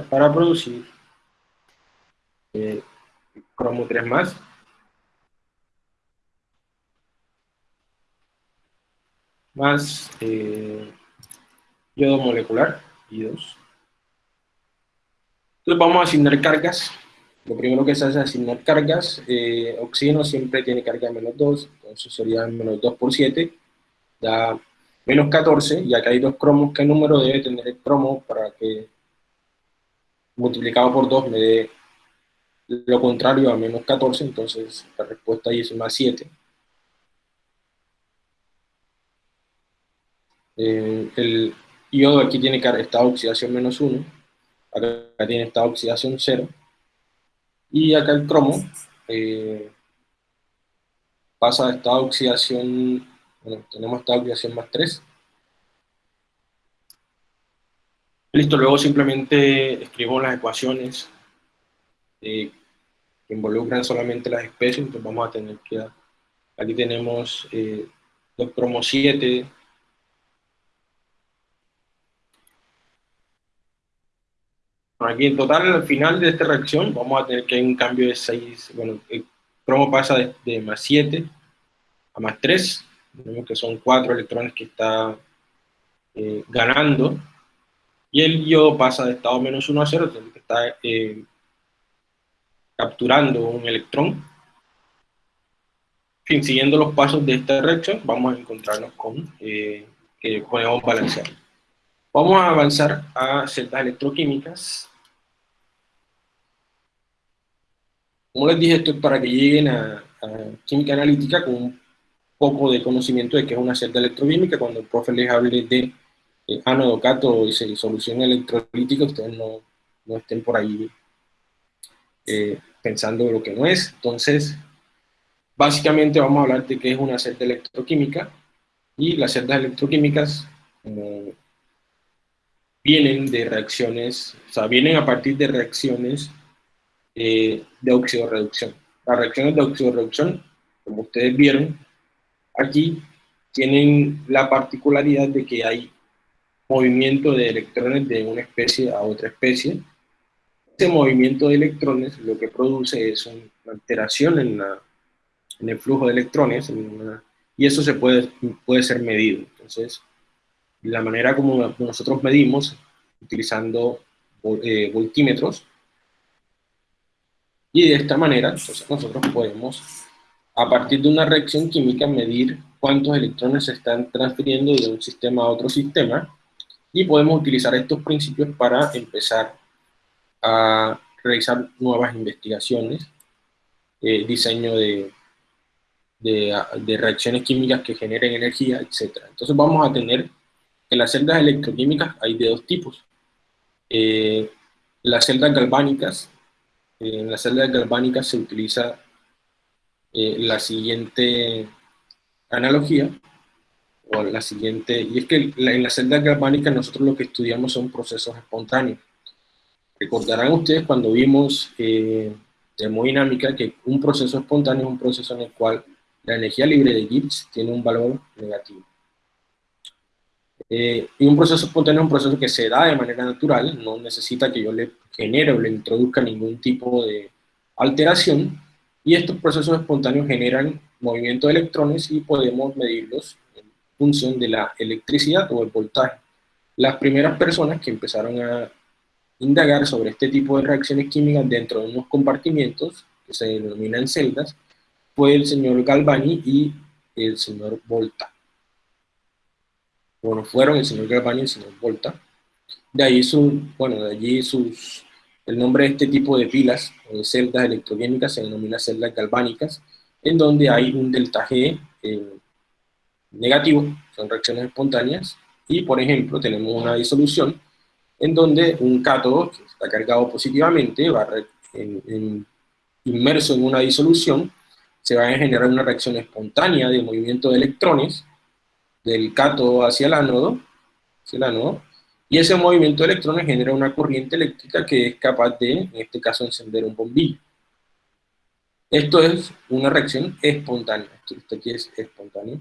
[SPEAKER 1] para producir eh, cromo 3 más, más eh, yodo molecular, y 2. Entonces vamos a asignar cargas lo primero que se hace es asignar cargas. Eh, oxígeno siempre tiene carga de menos 2, entonces sería menos 2 por 7, da menos 14, y acá hay dos cromos. ¿Qué número debe tener el cromo para que multiplicado por 2 me dé lo contrario a menos 14? Entonces la respuesta ahí es más 7. Eh, el yodo aquí tiene estado de oxidación menos 1, acá tiene estado de oxidación 0, y acá el cromo eh, pasa a estado de oxidación, bueno, tenemos estado de oxidación más 3. Listo, luego simplemente escribo las ecuaciones eh, que involucran solamente las especies, entonces vamos a tener que, aquí tenemos eh, 2 cromo 7, Aquí en total, al final de esta reacción, vamos a tener que hay un cambio de 6, bueno, el cromo pasa de, más 7 a más 3, vemos que son 4 electrones que está eh, ganando, y el yodo pasa de estado menos 1 a 0, que está eh, capturando un electrón. En fin, siguiendo los pasos de esta reacción, vamos a encontrarnos con eh, que podemos balancear. Vamos a avanzar a celdas electroquímicas. Como les dije, esto es para que lleguen a, química analítica con un poco de conocimiento de qué es una celda electroquímica. Cuando el profe les hable de eh, ánodo, cátodo y solución electrolítica, ustedes no, no estén por ahí eh, pensando lo que no es. Entonces, básicamente vamos a hablar de qué es una celda electroquímica, y las celdas electroquímicas vienen de reacciones, o sea, vienen a partir de reacciones eh, de oxidorreducción. Las reacciones de oxidorreducción, como ustedes vieron, aquí tienen la particularidad de que hay movimiento de electrones de una especie a otra especie. Ese movimiento de electrones lo que produce es una alteración en, el flujo de electrones y eso se puede, puede ser medido. Entonces, la manera como nosotros medimos, utilizando eh, voltímetros, y de esta manera, entonces nosotros podemos, a partir de una reacción química, medir cuántos electrones se están transfiriendo de un sistema a otro sistema, y podemos utilizar estos principios para empezar a realizar nuevas investigaciones, eh, diseño de, de, reacciones químicas que generen energía, etc. Entonces vamos a tener, en las celdas electroquímicas hay de dos tipos. Eh, las celdas galvánicas, en las celdas galvánicas se utiliza eh, la siguiente analogía, o la siguiente, y es que en las celdas galvánicas nosotros lo que estudiamos son procesos espontáneos. Recordarán ustedes cuando vimos eh, termodinámica que un proceso espontáneo es un proceso en el cual la energía libre de Gibbs tiene un valor negativo. Eh, y un proceso espontáneo es un proceso que se da de manera natural, no necesita que yo le genere o le introduzca ningún tipo de alteración, y estos procesos espontáneos generan movimiento de electrones y podemos medirlos en función de la electricidad o el voltaje. Las primeras personas que empezaron a indagar sobre este tipo de reacciones químicas dentro de unos compartimientos, que se denominan celdas, fue el señor Galvani y el señor Volta. Bueno, fueron el señor Galvani y el señor Volta. De ahí su, bueno, de allí sus, el nombre de este tipo de pilas o de celdas electroquímicas se denomina celdas galvánicas, en donde hay un delta G eh, negativo, son reacciones espontáneas, y por ejemplo tenemos una disolución en donde un cátodo que está cargado positivamente va inmerso en una disolución se va a generar una reacción espontánea de movimiento de electrones del cátodo hacia el ánodo, hacia el ánodo, y ese movimiento de electrones genera una corriente eléctrica que es capaz de, en este caso, encender un bombillo. Esto es una reacción espontánea. Esto aquí es espontáneo.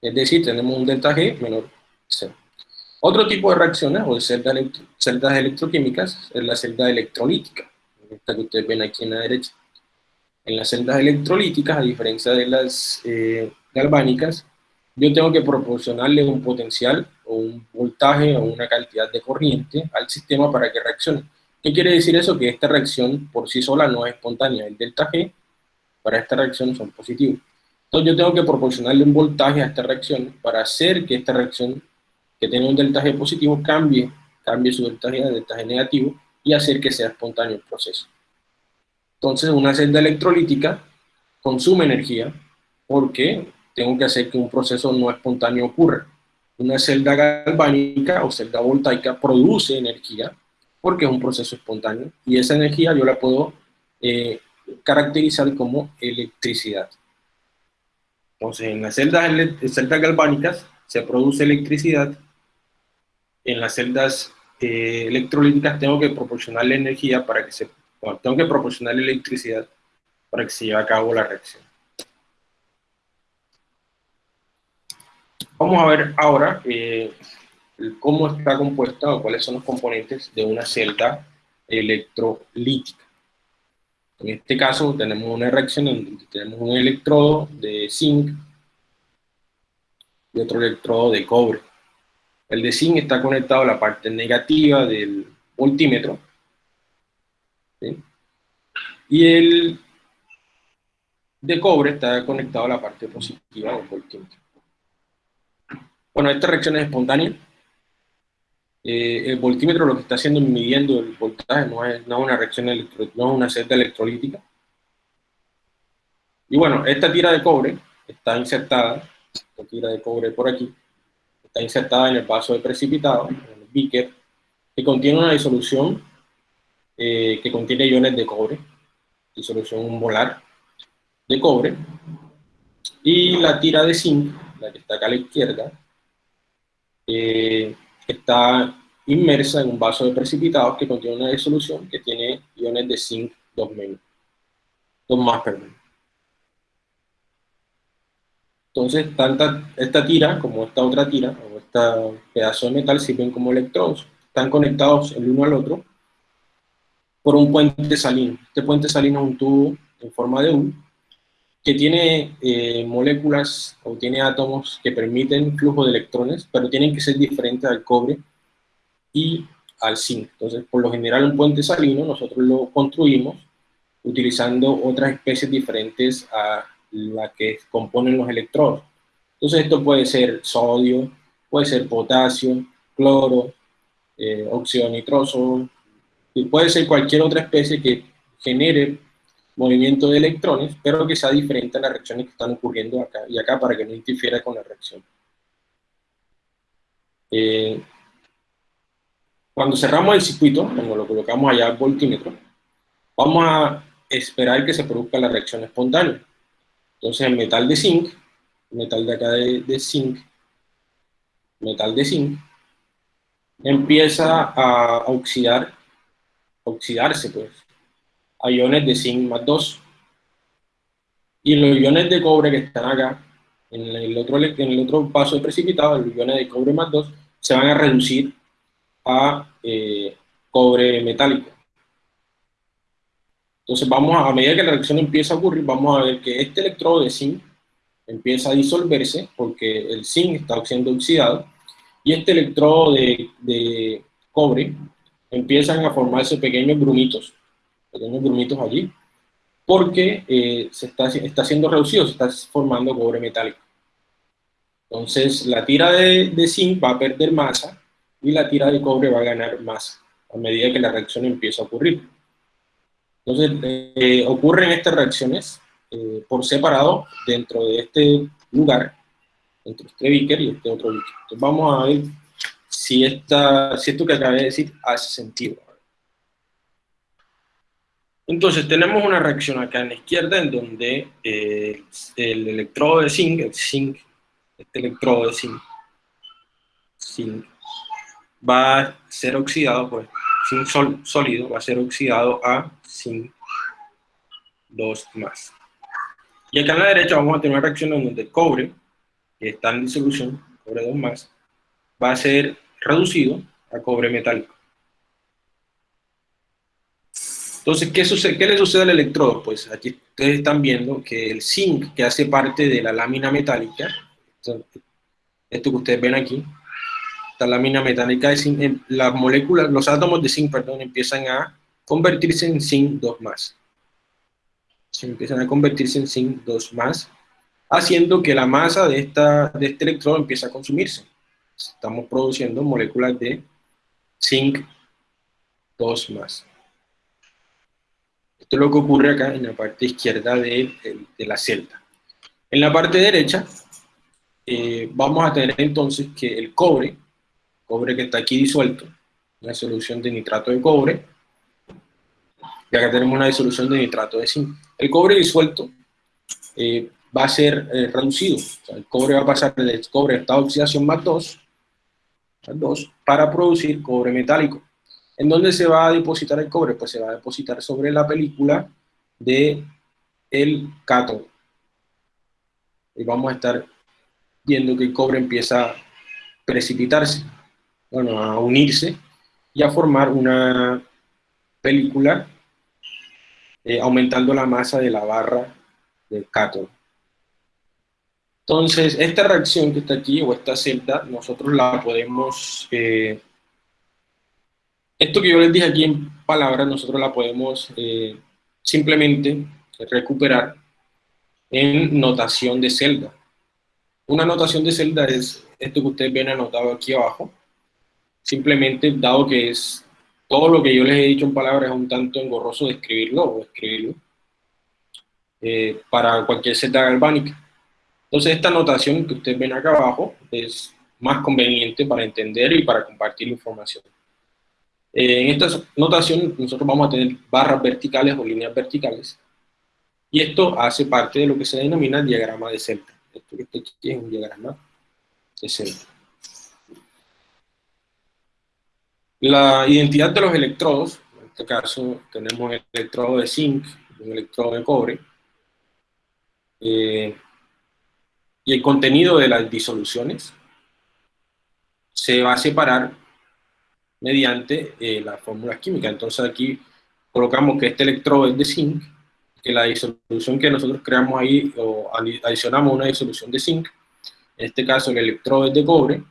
[SPEAKER 1] Es decir, tenemos un delta G menor cero. Otro tipo de reacciones o de celdas, electroquímicas es la celda electrolítica, esta que ustedes ven aquí en la derecha. En las celdas electrolíticas, a diferencia de las eh, galvánicas, yo tengo que proporcionarle un potencial o un voltaje o una cantidad de corriente al sistema para que reaccione. ¿Qué quiere decir eso? Que esta reacción por sí sola no es espontánea. El delta G para esta reacción son positivos. Entonces yo tengo que proporcionarle un voltaje a esta reacción para hacer que esta reacción que tiene un delta G positivo cambie, cambie su delta G a delta G negativo y hacer que sea espontáneo el proceso. Entonces, una celda electrolítica consume energía porque tengo que hacer que un proceso no espontáneo ocurra. Una celda galvánica o celda voltaica produce energía porque es un proceso espontáneo y esa energía yo la puedo eh, caracterizar como electricidad. Entonces, en las celdas, celdas galvánicas se produce electricidad en las celdas eh, electrolíticas tengo que proporcionarle energía para que se, tengo que proporcionarle electricidad para que se lleve a cabo la reacción. Vamos a ver ahora eh, cómo está compuesta o cuáles son los componentes de una celda electrolítica. En este caso tenemos una reacción en donde tenemos un electrodo de zinc y otro electrodo de cobre. El de zinc está conectado a la parte negativa del voltímetro. Y el de cobre está conectado a la parte positiva del voltímetro. Bueno, esta reacción es espontánea. Eh, el voltímetro lo que está haciendo es midiendo el voltaje, no es, no una reacción electro, no es una celda electrolítica. Y bueno, esta tira de cobre está insertada, esta tira de cobre por aquí, está insertada en el vaso de precipitado, en el beaker, que contiene una disolución eh, que contiene iones de cobre, disolución molar de cobre, y la tira de zinc, la que está acá a la izquierda, eh, está inmersa en un vaso de precipitados que contiene una disolución que tiene iones de zinc 2 menos, 2 más, perdón. Entonces, tanto esta tira como esta otra tira, o este pedazo de metal, sirven como electrodos. Están conectados el uno al otro por un puente salino. Este puente salino es un tubo en forma de U que tiene eh, moléculas o tiene átomos que permiten flujo de electrones, pero tienen que ser diferentes al cobre y al zinc. Entonces, por lo general, un puente salino nosotros lo construimos utilizando otras especies diferentes a la que componen los electrodos. Entonces esto puede ser sodio, puede ser potasio, cloro, eh, óxido nitroso, y puede ser cualquier otra especie que genere movimiento de electrones, pero que sea diferente a las reacciones que están ocurriendo acá y acá para que no interfiera con la reacción. Eh, cuando cerramos el circuito, cuando lo colocamos allá al voltímetro, vamos a esperar que se produzca la reacción espontánea. Entonces metal de zinc, metal de acá de, zinc, metal de zinc, empieza a oxidar, oxidarse pues, a iones de zinc más 2. Y los iones de cobre que están acá, en el otro, en el otro paso precipitado, los iones de cobre más 2, se van a reducir a eh, cobre metálico. Entonces vamos a, a medida que la reacción empieza a ocurrir, vamos a ver que este electrodo de zinc empieza a disolverse porque el zinc está siendo oxidado y este electrodo de, cobre empiezan a formarse pequeños grumitos, pequeños grumitos allí, porque eh, se está, está siendo reducido, se está formando cobre metálico. Entonces la tira de, de zinc va a perder masa y la tira de cobre va a ganar masa a medida que la reacción empieza a ocurrir. Entonces, eh, ocurren estas reacciones eh, por separado dentro de este lugar, entre este beaker y este otro beaker. Entonces, vamos a ver si, esta, si esto que acabé de decir hace sentido. Entonces, tenemos una reacción acá en la izquierda en donde eh, el electrodo de zinc, el zinc, este electrodo de zinc, zinc, va a ser oxidado por zinc sólido, va a ser oxidado a zinc 2 más. Y acá en la derecha vamos a tener una reacción donde el cobre, que está en disolución, cobre 2 más, va a ser reducido a cobre metálico. Entonces, ¿qué, sucede, ¿qué le sucede al electrodo? Pues aquí ustedes están viendo que el zinc, que hace parte de la lámina metálica, esto que ustedes ven aquí, esta lámina metálica de zinc, las moléculas, los átomos de zinc, perdón, empiezan a convertirse en zinc 2 más. Se empiezan a convertirse en zinc 2 más, haciendo que la masa de, esta, de este electrodo empiece a consumirse. Estamos produciendo moléculas de zinc 2 más. Esto es lo que ocurre acá en la parte izquierda de, la celda. En la parte derecha, eh, vamos a tener entonces que el cobre, cobre que está aquí disuelto, una solución de nitrato de cobre, y acá tenemos una disolución de nitrato de zinc. El cobre disuelto eh, va a ser eh, reducido, el cobre va a pasar del cobre estado de oxidación más 2, más 2 para producir cobre metálico. ¿En dónde se va a depositar el cobre? Pues se va a depositar sobre la película de el cátodo. Y vamos a estar viendo que el cobre empieza a precipitarse, bueno, a unirse y a formar una película eh, aumentando la masa de la barra del cátodo. Entonces, esta reacción que está aquí, o esta celda, nosotros la podemos... Eh, esto que yo les dije aquí en palabras, nosotros la podemos eh, simplemente recuperar en notación de celda. Una notación de celda es esto que ustedes ven anotado aquí abajo, simplemente dado que es todo lo que yo les he dicho en palabras es un tanto engorroso de escribirlo o escribirlo eh, para cualquier celda galvánica. Entonces esta notación que ustedes ven acá abajo es más conveniente para entender y para compartir información. Eh, en esta notación nosotros vamos a tener barras verticales o líneas verticales y esto hace parte de lo que se denomina diagrama de celda. Esto que está aquí es un diagrama de celda. La identidad de los electrodos, en este caso tenemos el electrodo de zinc un electrodo de cobre, eh, y el contenido de las disoluciones se va a separar mediante eh, las fórmulas químicas. Entonces aquí colocamos que este electrodo es de zinc, que la disolución que nosotros creamos ahí, o adicionamos una disolución de zinc, en este caso el electrodo es de cobre,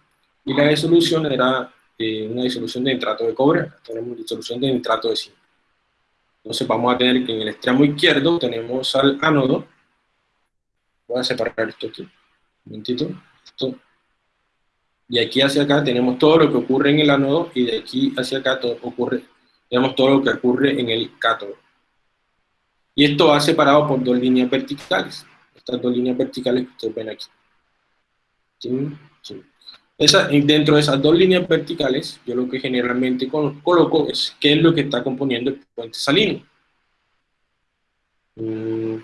[SPEAKER 1] y la disolución era una disolución de nitrato de cobre, tenemos disolución de nitrato de zinc. Entonces vamos a tener que en el extremo izquierdo tenemos al ánodo, voy a separar esto aquí, un momentito, esto. y aquí hacia acá tenemos todo lo que ocurre en el ánodo, y de aquí hacia acá todo ocurre, tenemos todo lo que ocurre en el cátodo. Y esto va separado por dos líneas verticales, estas dos líneas verticales que ustedes ven aquí. ¿Sí? dentro de esas dos líneas verticales, yo lo que generalmente coloco es qué es lo que está componiendo el puente salino. Mm,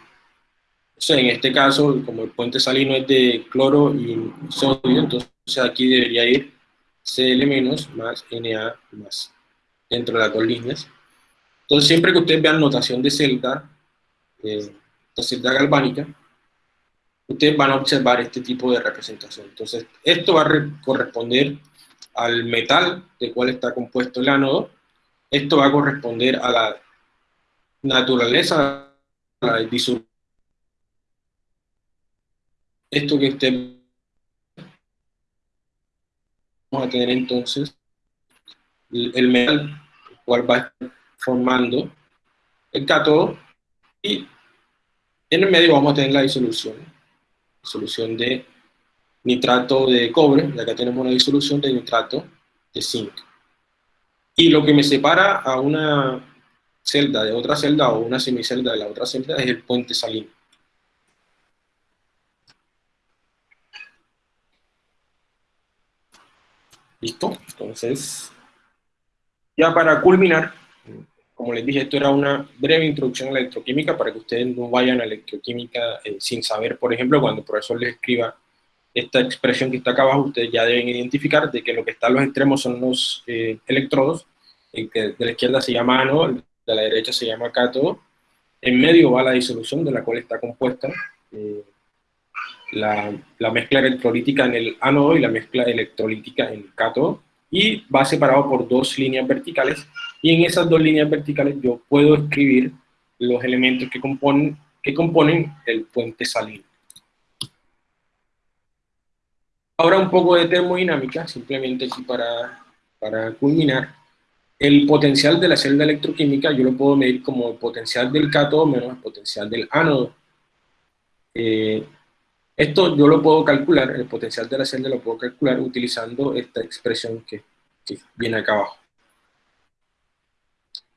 [SPEAKER 1] en este caso, como el puente salino es de cloro y sodio, entonces aquí debería ir Cl- más Na más, dentro de las dos líneas. Entonces, siempre que ustedes vean notación de celda, eh, de celda galvánica, ustedes van a observar este tipo de representación. Entonces, esto va a corresponder al metal de cual está compuesto el ánodo, esto va a corresponder a la naturaleza, a la disolución. Esto que usted vamos a tener entonces el metal, el cual va formando el cátodo, y en el medio vamos a tener la disolución solución de nitrato de cobre, acá tenemos una disolución de nitrato de zinc. Y lo que me separa a una celda de otra celda o una semicelda de la otra celda es el puente salino. ¿Listo? Entonces, ya para culminar, como les dije, esto era una breve introducción a la electroquímica para que ustedes no vayan a electroquímica eh, sin saber, por ejemplo, cuando el profesor les escriba esta expresión que está acá abajo, ustedes ya deben identificar de que lo que está a los extremos son los eh, electrodos, el que de la izquierda se llama ánodo, de la derecha se llama cátodo, en medio va la disolución de la cual está compuesta eh, la, la, mezcla electrolítica en el ánodo y la mezcla electrolítica en el cátodo, y va separado por dos líneas verticales, y en esas dos líneas verticales yo puedo escribir los elementos que componen, que componen el puente salino. Ahora un poco de termodinámica, simplemente aquí para, para culminar. El potencial de la celda electroquímica yo lo puedo medir como el potencial del cátodo menos el potencial del ánodo. Eh, esto yo lo puedo calcular, el potencial de la celda lo puedo calcular utilizando esta expresión que, viene acá abajo.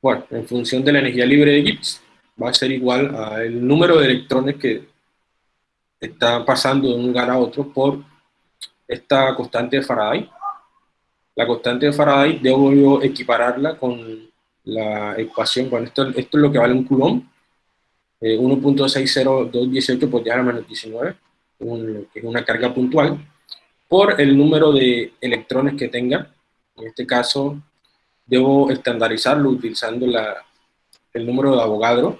[SPEAKER 1] Bueno, en función de la energía libre de Gibbs, va a ser igual al número de electrones que está pasando de un lugar a otro por esta constante de Faraday. La constante de Faraday debo yo equipararla con la ecuación, bueno, esto, esto es lo que vale un coulomb, eh, 1.60218 por 10 a la menos 19, que es una carga puntual, por el número de electrones que tenga. En este caso, debo estandarizarlo utilizando la, el número de Avogadro.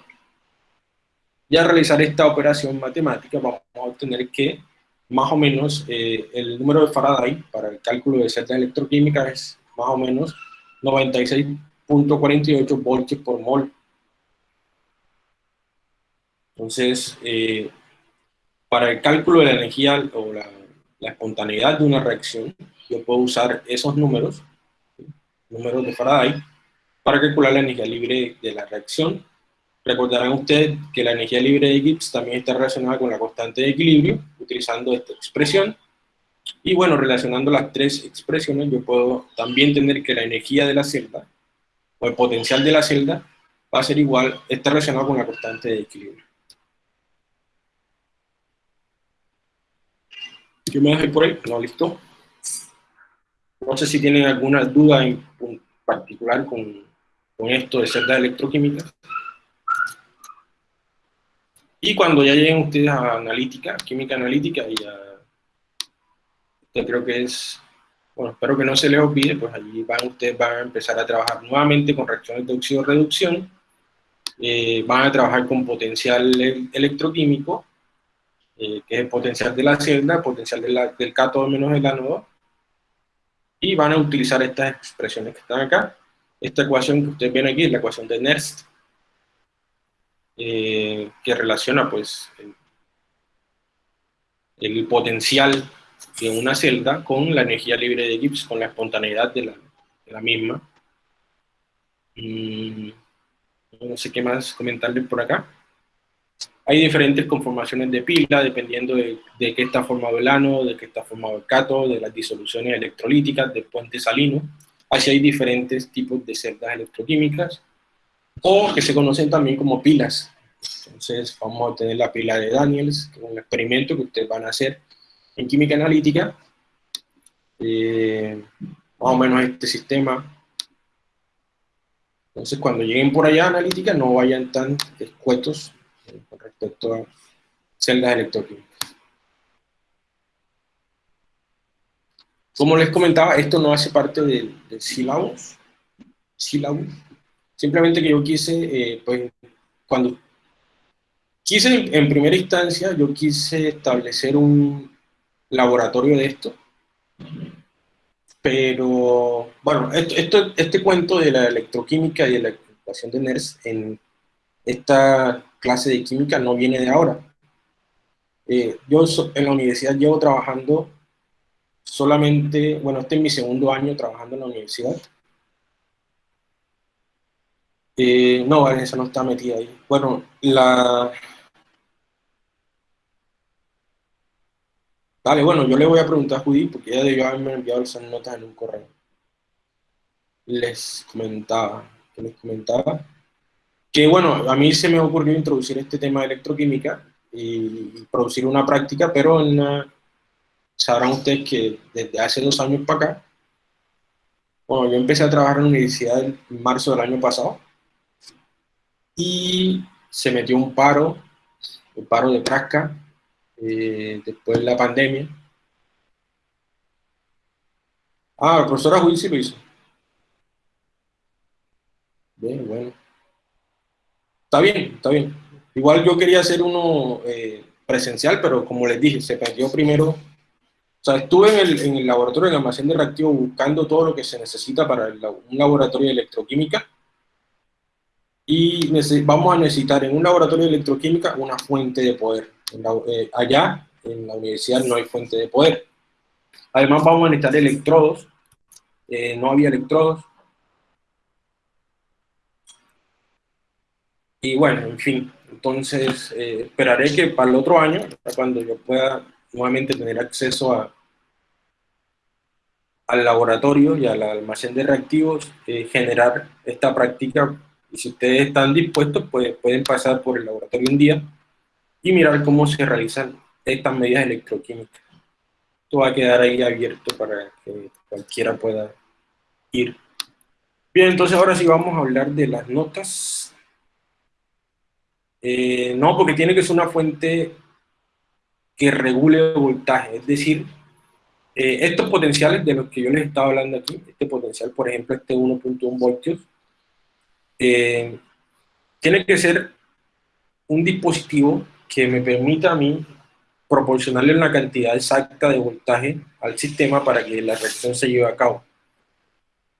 [SPEAKER 1] Y al realizar esta operación matemática vamos a obtener que más o menos eh, el número de Faraday para el cálculo de celdas electroquímicas es más o menos 96.48 voltios por mol. Entonces, eh, para el cálculo de la energía o la, espontaneidad de una reacción, yo puedo usar esos números, números de Faraday, para calcular la energía libre de la reacción. Recordarán ustedes que la energía libre de Gibbs también está relacionada con la constante de equilibrio, utilizando esta expresión. Y bueno, relacionando las tres expresiones, yo puedo también tener que la energía de la celda, o el potencial de la celda, va a ser igual, está relacionado con la constante de equilibrio. ¿Qué me dejé por ahí? No, listo. No sé si tienen alguna duda en particular con, con esto de celdas electroquímicas. Y cuando ya lleguen ustedes a analítica, química analítica, y yo creo que es, bueno, espero que no se les olvide, pues allí van, ustedes van a empezar a trabajar nuevamente con reacciones de oxido-reducción, eh, van a trabajar con potencial electroquímico, eh, que es el potencial de la celda, potencial del cátodo menos el ánodo, y van a utilizar estas expresiones que están acá. Esta ecuación que ustedes ven aquí es la ecuación de Nernst, eh, que relaciona pues el, potencial de una celda con la energía libre de Gibbs, con la espontaneidad de la, misma. Mm, no sé qué más comentarles por acá. Hay diferentes conformaciones de pila, dependiendo de, de qué está formado el ánodo, de qué está formado el cátodo, de las disoluciones electrolíticas, del puente salino. Así hay diferentes tipos de celdas electroquímicas o que se conocen también como pilas. Entonces vamos a tener la pila de Daniels, que es un experimento que ustedes van a hacer en química analítica. Eh, más o menos este sistema. Entonces cuando lleguen por allá a analítica no vayan tan escuetos con respecto a celdas electroquímicas. Como les comentaba, esto no hace parte del, del sílabus, Simplemente que yo quise, eh, pues, cuando quise, en primera instancia, yo quise establecer un laboratorio de esto, pero, bueno, esto, este cuento de la electroquímica y de la ecuación de NERS en esta clase de química no viene de ahora. Eh, yo en la universidad llevo trabajando solamente, bueno, este es mi segundo año trabajando en la universidad, eh, no, esa no está metida ahí. Bueno, la... Vale, bueno, yo le voy a preguntar a Judy, porque ella debió haberme enviado esas notas en un correo. Les comentaba, les comentaba, que bueno, a mí se me ocurrió introducir este tema de electroquímica y producir una práctica, pero sabrán ustedes que desde hace dos años para acá, bueno, yo empecé a trabajar en la universidad en marzo del año pasado, y se metió un paro, un paro de Prasca, eh, después de la pandemia. Ah, la profesora Will sí lo hizo. Bien, bueno. Está bien, está bien. Igual yo quería hacer uno eh, presencial, pero como les dije, se perdió primero. O sea, estuve en el, en el laboratorio de almacén de reactivos buscando todo lo que se necesita para un laboratorio de electroquímica y vamos a necesitar en un laboratorio de electroquímica una fuente de poder. Eh, allá, en la universidad, no hay fuente de poder. Además vamos a necesitar electrodos, eh, no había electrodos. Y bueno, en fin, entonces eh, esperaré que para el otro año, cuando yo pueda nuevamente tener acceso a, al laboratorio y al almacén de reactivos, generar esta práctica y si ustedes están dispuestos, pues, pueden pasar por el laboratorio un día y mirar cómo se realizan estas medidas electroquímicas. Esto va a quedar ahí abierto para que cualquiera pueda ir. Bien, entonces ahora sí vamos a hablar de las notas. Eh, no, porque tiene que ser una fuente que regule el voltaje, es decir, eh, estos potenciales de los que yo les estaba hablando aquí, este potencial, por ejemplo, este 1.1 voltios, eh, tiene que ser un dispositivo que me permita a mí proporcionarle una cantidad exacta de voltaje al sistema para que la reacción se lleve a cabo.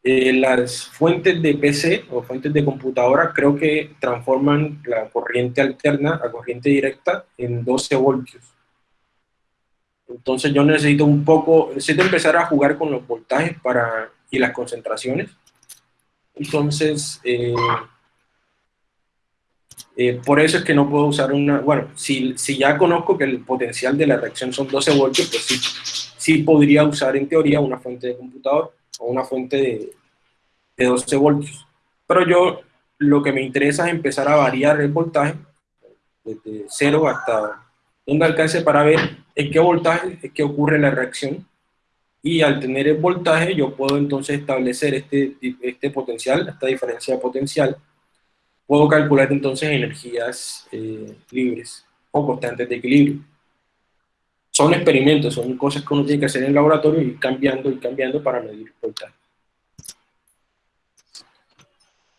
[SPEAKER 1] Eh, las fuentes de PC o fuentes de computadora creo que transforman la corriente alterna a corriente directa en 12 voltios. Entonces yo necesito un poco, necesito empezar a jugar con los voltajes para, y las concentraciones entonces, eh, eh, por eso es que no puedo usar una, bueno, si, si, ya conozco que el potencial de la reacción son 12 voltios, pues sí, sí podría usar en teoría una fuente de computador o una fuente de, de 12 voltios. Pero yo lo que me interesa es empezar a variar el voltaje desde cero hasta un alcance para ver en qué voltaje es que ocurre la reacción y al tener el voltaje yo puedo entonces establecer este, este potencial, esta diferencia potencial, puedo calcular entonces energías eh, libres o constantes de equilibrio. Son experimentos, son cosas que uno tiene que hacer en el laboratorio y cambiando y cambiando para medir voltaje.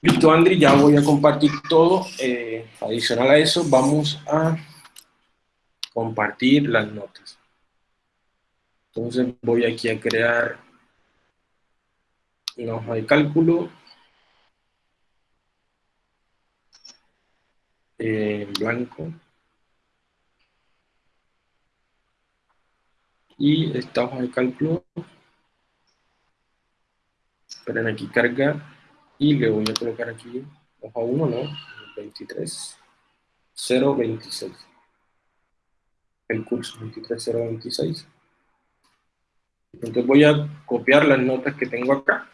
[SPEAKER 1] Listo, Andri, ya voy a compartir todo. Eh, adicional a eso, vamos a compartir las notas. Entonces voy aquí a crear una hoja de cálculo en blanco. Y esta hoja de cálculo, esperen aquí carga, y le voy a colocar aquí hoja 1, ¿no? 23, 026. El curso 23026. Entonces voy a copiar las notas que tengo acá